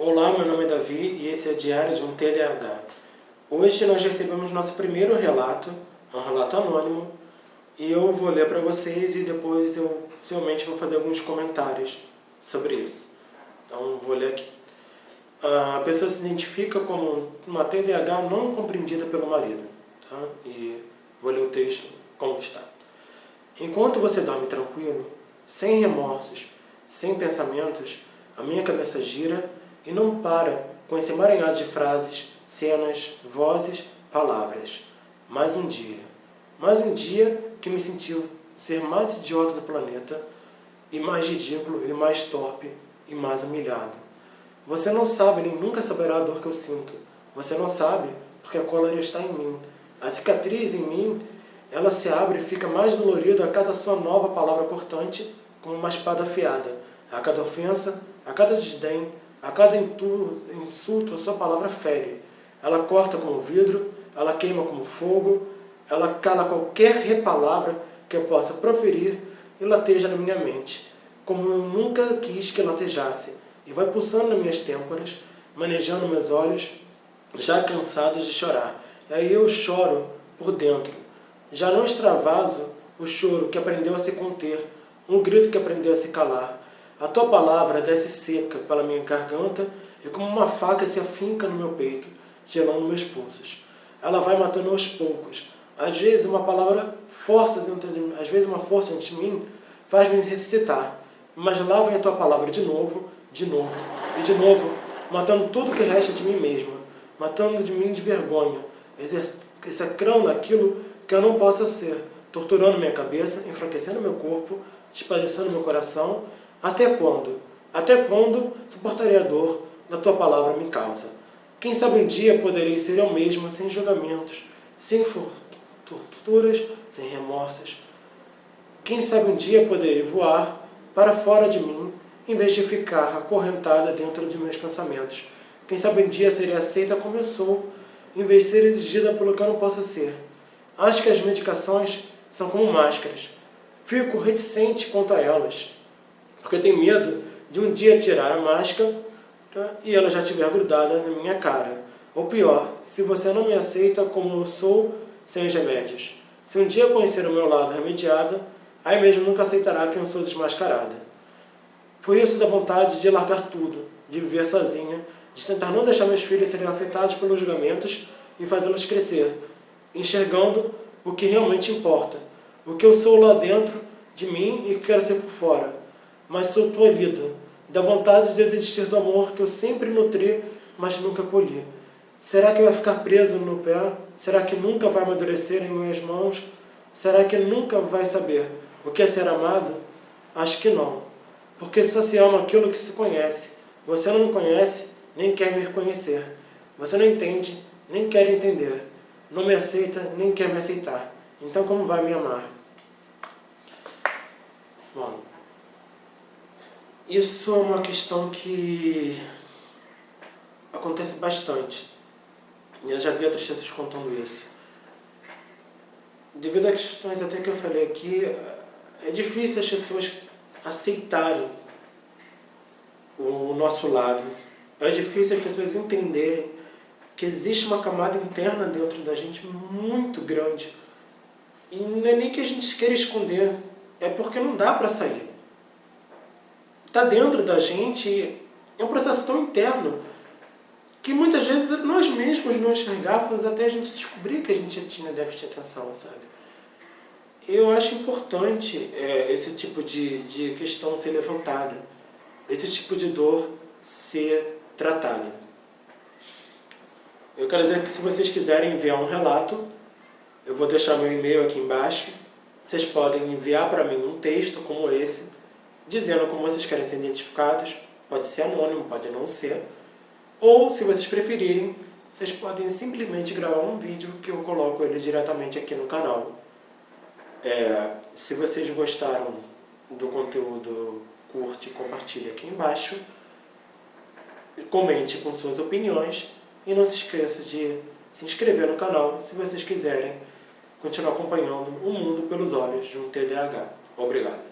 Olá, meu nome é Davi e esse é Diário de um TDAH. Hoje nós recebemos nosso primeiro relato, um relato anônimo, e eu vou ler para vocês e depois eu possivelmente vou fazer alguns comentários sobre isso. Então vou ler aqui. A pessoa se identifica como uma TDAH não compreendida pelo marido. Tá? E vou ler o texto como está. Enquanto você dorme tranquilo, sem remorsos, sem pensamentos, a minha cabeça gira e não para com esse emaranhado de frases, cenas, vozes, palavras. Mais um dia. Mais um dia que me sentiu ser mais idiota do planeta e mais ridículo e mais torpe e mais humilhado. Você não sabe nem nunca saberá a dor que eu sinto. Você não sabe porque a cólera está em mim. A cicatriz em mim, ela se abre e fica mais dolorida a cada sua nova palavra cortante como uma espada afiada. A cada ofensa, a cada desdém, a cada insulto, a sua palavra fere. Ela corta como vidro, ela queima como fogo, ela cala qualquer repalavra que eu possa proferir e lateja na minha mente, como eu nunca quis que latejasse, e vai pulsando nas minhas têmporas, manejando meus olhos, já cansados de chorar. E aí eu choro por dentro. Já não extravaso o choro que aprendeu a se conter, um grito que aprendeu a se calar, a tua palavra desce seca pela minha garganta e como uma faca se afinca no meu peito, gelando meus pulsos. Ela vai matando aos poucos. Às vezes uma palavra força dentro de mim, às vezes uma força dentro de mim faz-me ressuscitar. Mas lá vem a tua palavra de novo, de novo e de novo, matando tudo que resta de mim mesma, matando de mim de vergonha, execrando aquilo que eu não possa ser, torturando minha cabeça, enfraquecendo meu corpo, despadecendo meu coração até quando? Até quando suportarei a dor da tua palavra me causa? Quem sabe um dia poderei ser eu mesma sem julgamentos, sem torturas, sem remorsos. Quem sabe um dia poderei voar para fora de mim, em vez de ficar acorrentada dentro de meus pensamentos. Quem sabe um dia serei aceita como eu sou, em vez de ser exigida pelo que eu não possa ser. Acho que as medicações são como máscaras. Fico reticente quanto a elas porque tenho medo de um dia tirar a máscara tá? e ela já estiver grudada na minha cara. Ou pior, se você não me aceita como eu sou sem os remédios. Se um dia conhecer o meu lado remediada, aí mesmo nunca aceitará que eu sou desmascarada. Por isso dá vontade de largar tudo, de viver sozinha, de tentar não deixar meus filhos serem afetados pelos julgamentos e fazê-los crescer, enxergando o que realmente importa, o que eu sou lá dentro de mim e quero ser por fora mas sou tolhida, da vontade de desistir do amor que eu sempre nutri, mas nunca colhi. Será que vai ficar preso no pé? Será que nunca vai amadurecer em minhas mãos? Será que nunca vai saber o que é ser amado? Acho que não. Porque só se ama aquilo que se conhece. Você não me conhece, nem quer me reconhecer. Você não entende, nem quer entender. Não me aceita, nem quer me aceitar. Então como vai me amar? Isso é uma questão que acontece bastante. Eu já vi outras pessoas contando isso. Devido a questões até que eu falei aqui, é difícil as pessoas aceitarem o nosso lado. É difícil as pessoas entenderem que existe uma camada interna dentro da gente muito grande. E não é nem que a gente queira esconder, é porque não dá para sair está dentro da gente, é um processo tão interno que muitas vezes nós mesmos não enxergávamos até a gente descobrir que a gente tinha déficit de atenção, sabe? Eu acho importante é, esse tipo de, de questão ser levantada, esse tipo de dor ser tratada. Eu quero dizer que se vocês quiserem enviar um relato, eu vou deixar meu e-mail aqui embaixo. Vocês podem enviar para mim um texto como esse, dizendo como vocês querem ser identificados, pode ser anônimo, pode não ser, ou se vocês preferirem, vocês podem simplesmente gravar um vídeo que eu coloco ele diretamente aqui no canal. É, se vocês gostaram do conteúdo, curte e compartilhe aqui embaixo. Comente com suas opiniões e não se esqueça de se inscrever no canal se vocês quiserem continuar acompanhando o mundo pelos olhos de um TDAH. Obrigado.